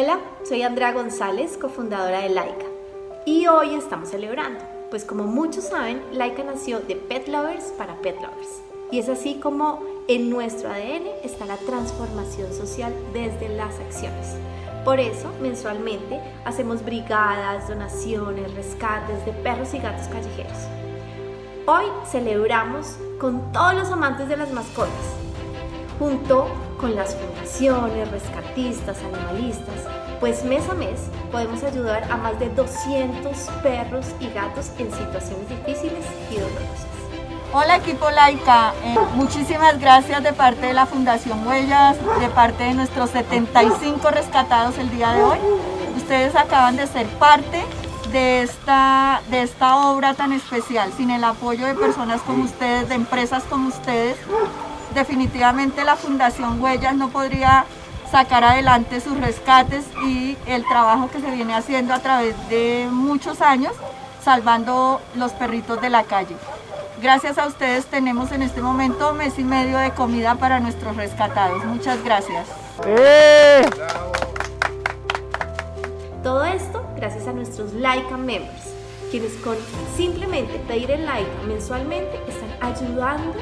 Hola, soy Andrea González, cofundadora de Laika. Y hoy estamos celebrando, pues como muchos saben, Laika nació de Pet Lovers para Pet Lovers. Y es así como en nuestro ADN está la transformación social desde las acciones. Por eso, mensualmente, hacemos brigadas, donaciones, rescates de perros y gatos callejeros. Hoy celebramos con todos los amantes de las mascotas, junto con las fundaciones, rescatistas, animalistas, pues mes a mes podemos ayudar a más de 200 perros y gatos en situaciones difíciles y dolorosas. Hola equipo Laica, eh, muchísimas gracias de parte de la Fundación Huellas, de parte de nuestros 75 rescatados el día de hoy. Ustedes acaban de ser parte de esta, de esta obra tan especial. Sin el apoyo de personas como ustedes, de empresas como ustedes, definitivamente la Fundación Huellas no podría sacar adelante sus rescates y el trabajo que se viene haciendo a través de muchos años salvando los perritos de la calle. Gracias a ustedes tenemos en este momento mes y medio de comida para nuestros rescatados. Muchas gracias. Todo esto gracias a nuestros Laika Members, quienes con simplemente pedir el like mensualmente están ayudando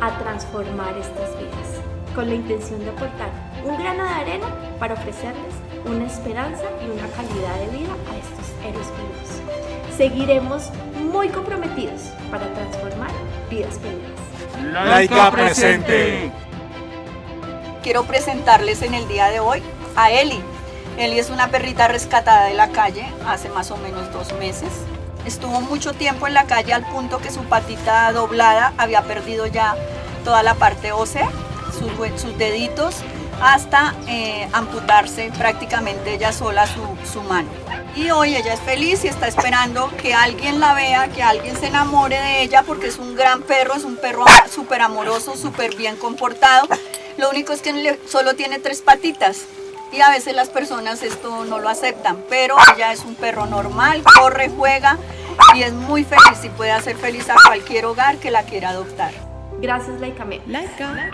a transformar estas vidas, con la intención de aportar un grano de arena para ofrecerles una esperanza y una calidad de vida a estos héroes vivos. Seguiremos muy comprometidos para transformar vidas felices. Laica presente. Quiero presentarles en el día de hoy a Eli. Eli es una perrita rescatada de la calle hace más o menos dos meses. Estuvo mucho tiempo en la calle al punto que su patita doblada había perdido ya toda la parte ósea, sus, deditos, hasta eh, amputarse prácticamente ella sola su, su mano. Y hoy ella es feliz y está esperando que alguien la vea, que alguien se enamore de ella porque es un gran perro, es un perro súper amoroso, súper bien comportado. Lo único es que solo tiene tres patitas y a veces las personas esto no lo aceptan, pero ella es un perro normal, corre, juega y es muy feliz y puede hacer feliz a cualquier hogar que la quiera adoptar. Gracias Laika. Laika.